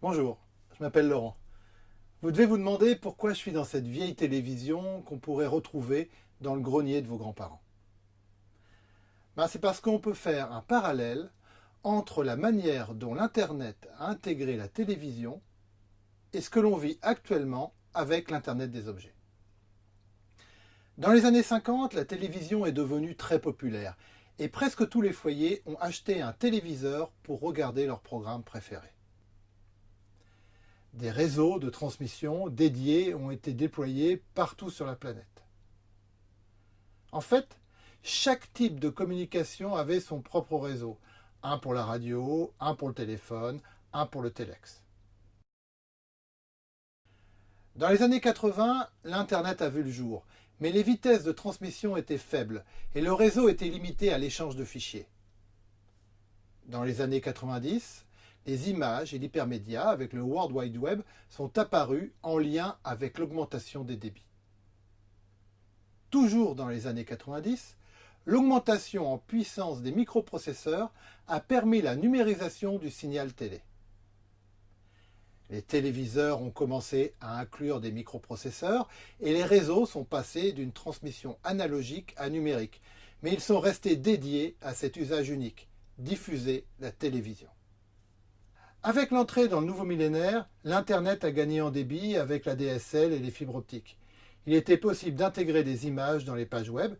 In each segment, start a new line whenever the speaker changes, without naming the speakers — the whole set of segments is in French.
Bonjour, je m'appelle Laurent. Vous devez vous demander pourquoi je suis dans cette vieille télévision qu'on pourrait retrouver dans le grenier de vos grands-parents. Ben, C'est parce qu'on peut faire un parallèle entre la manière dont l'Internet a intégré la télévision et ce que l'on vit actuellement avec l'Internet des objets. Dans les années 50, la télévision est devenue très populaire et presque tous les foyers ont acheté un téléviseur pour regarder leurs programmes préférés. Des réseaux de transmission dédiés ont été déployés partout sur la planète. En fait, chaque type de communication avait son propre réseau. Un pour la radio, un pour le téléphone, un pour le téléx. Dans les années 80, l'Internet a vu le jour, mais les vitesses de transmission étaient faibles et le réseau était limité à l'échange de fichiers. Dans les années 90, les images et l'hypermédia avec le World Wide Web sont apparus en lien avec l'augmentation des débits. Toujours dans les années 90, l'augmentation en puissance des microprocesseurs a permis la numérisation du signal télé. Les téléviseurs ont commencé à inclure des microprocesseurs et les réseaux sont passés d'une transmission analogique à numérique, mais ils sont restés dédiés à cet usage unique, diffuser la télévision. Avec l'entrée dans le nouveau millénaire, l'Internet a gagné en débit avec la DSL et les fibres optiques. Il était possible d'intégrer des images dans les pages web,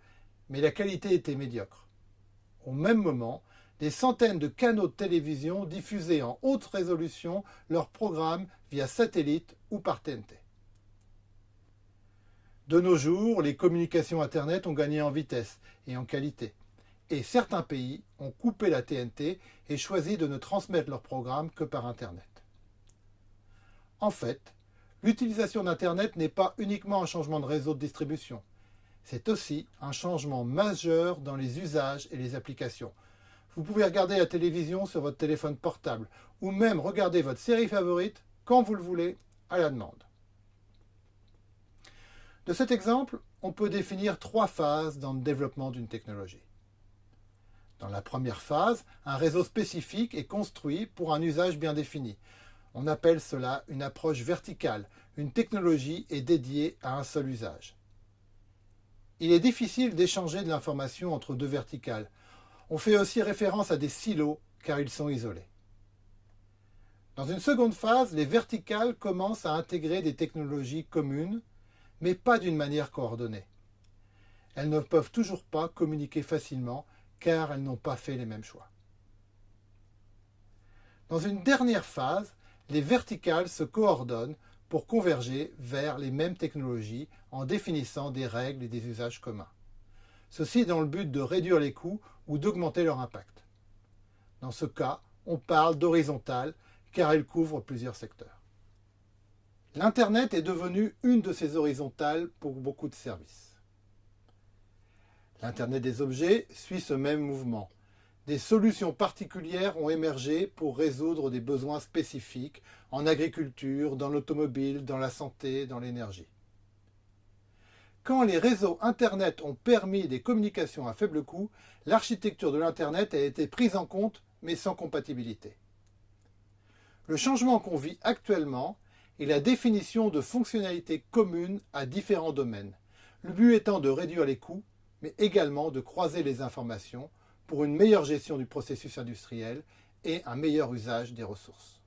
mais la qualité était médiocre. Au même moment, des centaines de canaux de télévision diffusaient en haute résolution leurs programmes via satellite ou par TNT. De nos jours, les communications Internet ont gagné en vitesse et en qualité et certains pays ont coupé la TNT et choisi de ne transmettre leurs programmes que par Internet. En fait, l'utilisation d'Internet n'est pas uniquement un changement de réseau de distribution, c'est aussi un changement majeur dans les usages et les applications. Vous pouvez regarder la télévision sur votre téléphone portable ou même regarder votre série favorite quand vous le voulez à la demande. De cet exemple, on peut définir trois phases dans le développement d'une technologie. Dans la première phase, un réseau spécifique est construit pour un usage bien défini. On appelle cela une approche verticale. Une technologie est dédiée à un seul usage. Il est difficile d'échanger de l'information entre deux verticales. On fait aussi référence à des silos car ils sont isolés. Dans une seconde phase, les verticales commencent à intégrer des technologies communes, mais pas d'une manière coordonnée. Elles ne peuvent toujours pas communiquer facilement car elles n'ont pas fait les mêmes choix. Dans une dernière phase, les verticales se coordonnent pour converger vers les mêmes technologies en définissant des règles et des usages communs. Ceci dans le but de réduire les coûts ou d'augmenter leur impact. Dans ce cas, on parle d'horizontale car elle couvre plusieurs secteurs. L'Internet est devenu une de ces horizontales pour beaucoup de services. L'Internet des objets suit ce même mouvement. Des solutions particulières ont émergé pour résoudre des besoins spécifiques en agriculture, dans l'automobile, dans la santé, dans l'énergie. Quand les réseaux Internet ont permis des communications à faible coût, l'architecture de l'Internet a été prise en compte, mais sans compatibilité. Le changement qu'on vit actuellement est la définition de fonctionnalités communes à différents domaines, le but étant de réduire les coûts mais également de croiser les informations pour une meilleure gestion du processus industriel et un meilleur usage des ressources.